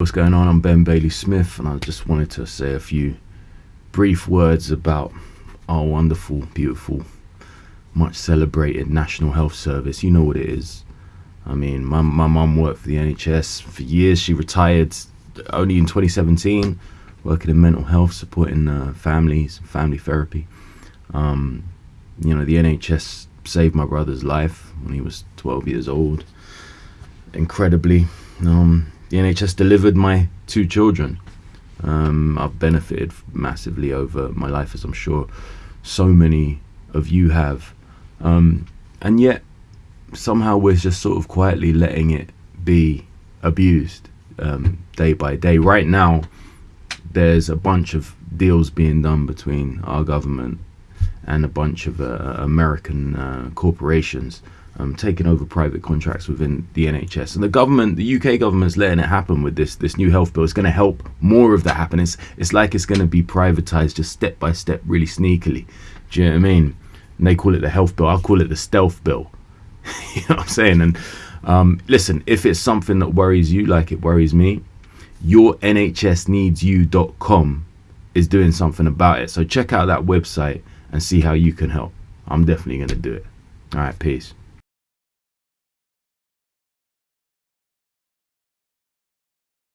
What's going on? I'm Ben Bailey Smith, and I just wanted to say a few brief words about our wonderful, beautiful, much celebrated National Health Service. You know what it is. I mean, my my mum worked for the NHS for years. She retired only in 2017, working in mental health, supporting uh, families, family therapy. Um, you know, the NHS saved my brother's life when he was 12 years old. Incredibly. Um, the NHS delivered my two children. Um, I've benefited massively over my life, as I'm sure so many of you have. Um, and yet, somehow we're just sort of quietly letting it be abused um, day by day. Right now, there's a bunch of deals being done between our government and a bunch of uh, American uh, corporations um, taking over private contracts within the NHS. And the government, the UK government's letting it happen with this this new health bill. It's going to help more of that happen. It's, it's like it's going to be privatized just step by step, really sneakily. Do you know what I mean? And they call it the health bill. I'll call it the stealth bill. you know what I'm saying? And um, listen, if it's something that worries you like it worries me, your NHSneedsyou.com is doing something about it. So check out that website and see how you can help. I'm definitely going to do it. All right, peace.